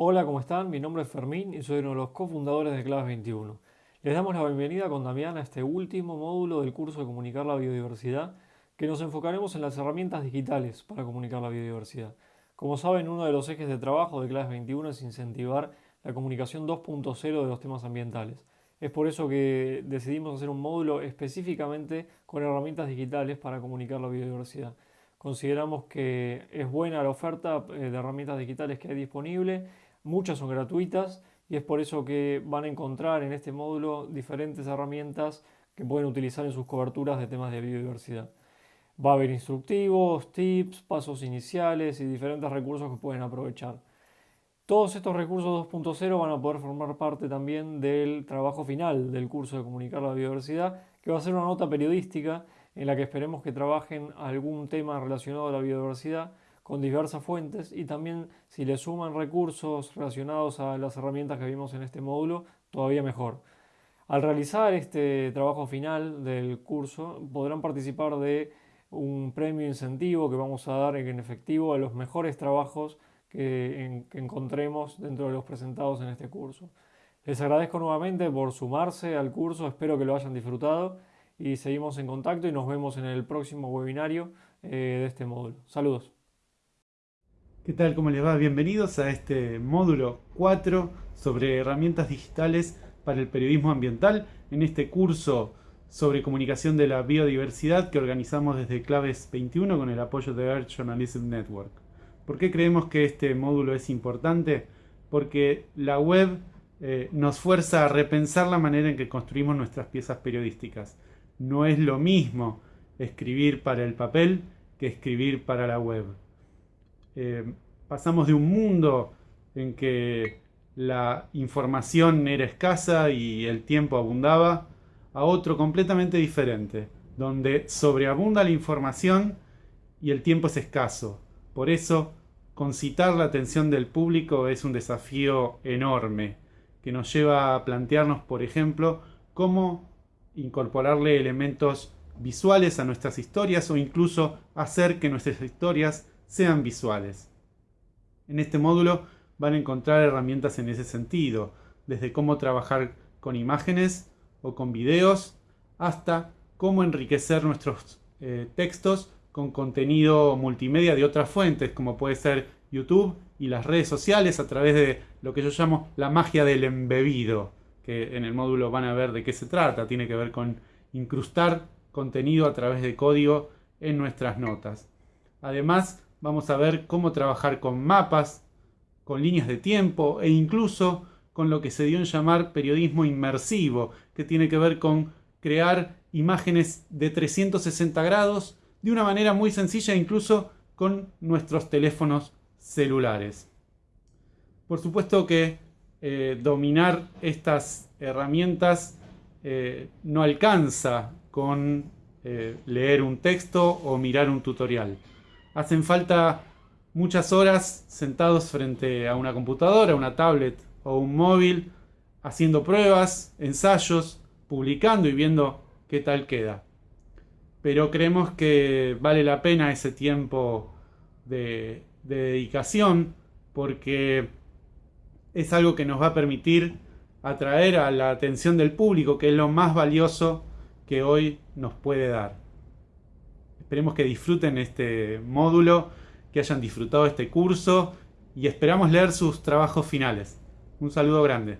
Hola, ¿cómo están? Mi nombre es Fermín y soy uno de los cofundadores de Claves 21. Les damos la bienvenida con Damián a este último módulo del curso de Comunicar la Biodiversidad, que nos enfocaremos en las herramientas digitales para comunicar la biodiversidad. Como saben, uno de los ejes de trabajo de Claves 21 es incentivar la comunicación 2.0 de los temas ambientales. Es por eso que decidimos hacer un módulo específicamente con herramientas digitales para comunicar la biodiversidad. Consideramos que es buena la oferta eh, de herramientas digitales que hay disponible Muchas son gratuitas y es por eso que van a encontrar en este módulo diferentes herramientas que pueden utilizar en sus coberturas de temas de biodiversidad. Va a haber instructivos, tips, pasos iniciales y diferentes recursos que pueden aprovechar. Todos estos recursos 2.0 van a poder formar parte también del trabajo final del curso de Comunicar la Biodiversidad, que va a ser una nota periodística en la que esperemos que trabajen algún tema relacionado a la biodiversidad con diversas fuentes y también si le suman recursos relacionados a las herramientas que vimos en este módulo, todavía mejor. Al realizar este trabajo final del curso podrán participar de un premio incentivo que vamos a dar en efectivo a los mejores trabajos que, que encontremos dentro de los presentados en este curso. Les agradezco nuevamente por sumarse al curso, espero que lo hayan disfrutado y seguimos en contacto y nos vemos en el próximo webinario eh, de este módulo. Saludos. ¿Qué tal? ¿Cómo les va? Bienvenidos a este módulo 4 sobre herramientas digitales para el periodismo ambiental en este curso sobre comunicación de la biodiversidad que organizamos desde Claves 21 con el apoyo de Earth Journalism Network. ¿Por qué creemos que este módulo es importante? Porque la web eh, nos fuerza a repensar la manera en que construimos nuestras piezas periodísticas. No es lo mismo escribir para el papel que escribir para la web. Eh, pasamos de un mundo en que la información era escasa y el tiempo abundaba, a otro completamente diferente, donde sobreabunda la información y el tiempo es escaso. Por eso, concitar la atención del público es un desafío enorme, que nos lleva a plantearnos, por ejemplo, cómo incorporarle elementos visuales a nuestras historias o incluso hacer que nuestras historias sean visuales. En este módulo van a encontrar herramientas en ese sentido, desde cómo trabajar con imágenes o con videos, hasta cómo enriquecer nuestros eh, textos con contenido multimedia de otras fuentes, como puede ser YouTube y las redes sociales a través de lo que yo llamo la magia del embebido, que en el módulo van a ver de qué se trata. Tiene que ver con incrustar contenido a través de código en nuestras notas. Además, vamos a ver cómo trabajar con mapas, con líneas de tiempo e incluso con lo que se dio en llamar periodismo inmersivo, que tiene que ver con crear imágenes de 360 grados de una manera muy sencilla incluso con nuestros teléfonos celulares. Por supuesto que eh, dominar estas herramientas eh, no alcanza con eh, leer un texto o mirar un tutorial hacen falta muchas horas sentados frente a una computadora, una tablet o un móvil, haciendo pruebas, ensayos, publicando y viendo qué tal queda. Pero creemos que vale la pena ese tiempo de, dedicación porque es algo que nos va a permitir atraer a la atención del público, que es lo más valioso que hoy nos puede dar. Esperemos que disfruten este módulo, que hayan disfrutado este curso y esperamos leer sus trabajos finales. Un saludo grande.